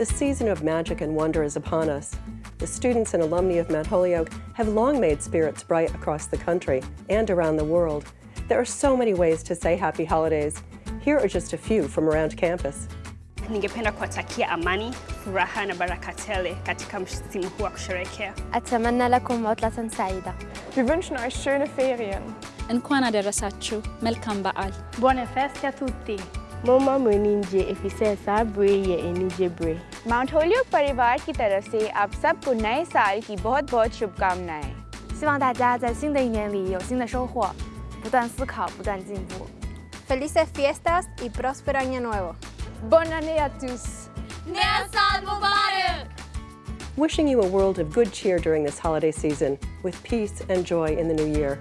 The season of magic and wonder is upon us. The students and alumni of Mount Holyoke have long made spirits bright across the country and around the world. There are so many ways to say happy holidays. Here are just a few from around campus. Ningependa kuwatakia amani, furaha na baraka tele katika msimu huu wa kusherehekea. Atamanna lakum utlatan saida. Wir wünschen euch schöne Ferien. Nkwana darasachu, melkam baal. Buone feste a tutti. मोमा मुनिंजे इफिसे साब्रे ये एनिजे ब्रे mount Hollioake परिवार की तरफ से आप सबको नए साल की बहुत बहुत शुभकामनाएं 希望大家在新的一年里有新的收获，不断思考，不断进步。 Felices fiestas y próspero año nuevo. Bonne année à tous. Wishing you a world of good cheer during this holiday season with peace and joy in the new year.